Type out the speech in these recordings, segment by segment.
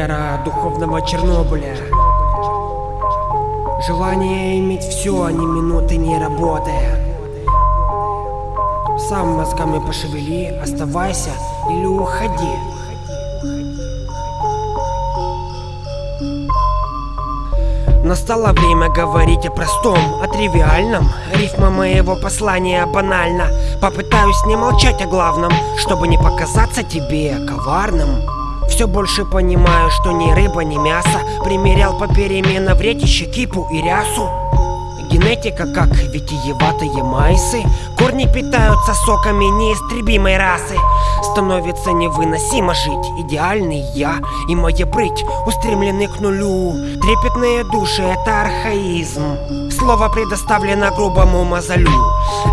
Эра духовного Чернобыля. Желание иметь все, а не минуты не работая. Сам мозгами пошевели, оставайся или уходи. Настало время говорить о простом, о тривиальном Рифма моего послания банальна Попытаюсь не молчать о главном, чтобы не показаться тебе коварным все больше понимаю, что ни рыба, ни мясо Примерял попеременно в ретище кипу и рясу. Генетика, как витиеватые майсы Корни питаются соками неистребимой расы. Становится невыносимо жить Идеальный я и моя прыть Устремлены к нулю. Трепетные души — это архаизм. Слово предоставлено грубому мозолю.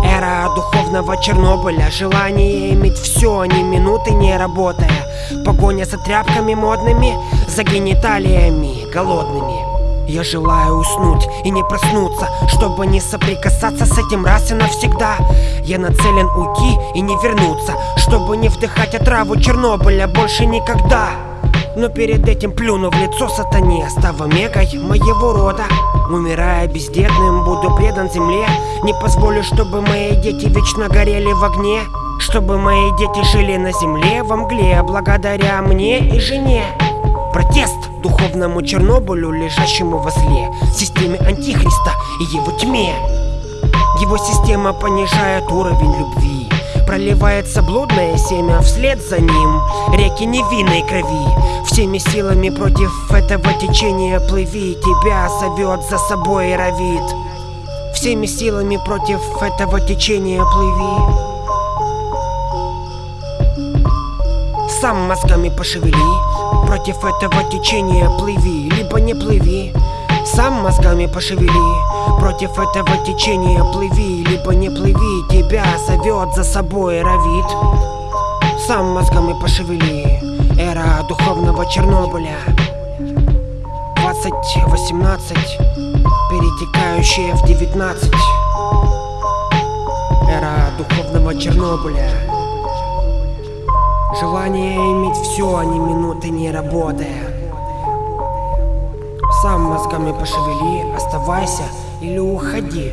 Эра духовного Чернобыля Желание иметь все, ни минуты не работая Погоня за тряпками модными За гениталиями голодными я желаю уснуть и не проснуться, чтобы не соприкасаться с этим раз и навсегда. Я нацелен уйти и не вернуться, чтобы не вдыхать отраву Чернобыля больше никогда. Но перед этим плюну в лицо сатане, став омегой моего рода. Умирая бездетным, буду предан земле Не позволю, чтобы мои дети вечно горели в огне Чтобы мои дети жили на земле во мгле Благодаря мне и жене. Протест духовному Чернобылю, лежащему возле Системе Антихриста и его тьме. Его система понижает уровень любви Проливается блудное семя вслед за ним Реки невинной крови. Всеми силами против этого течения плыви Тебя зовет за собой и Всеми силами против этого течения плыви Сам мозгами пошевели. Против этого течения плыви, либо не плыви. Сам мозгами пошевели. Против этого течения плыви, либо не плыви. Тебя зовет за собой ровит Сам мозгами пошевели. Эра духовного Чернобыля. 2018 Перетекающая в 19 Эра духовного Чернобыля Желание иметь все, а не минуты не работая. Сам мозгами пошевели, оставайся или уходи.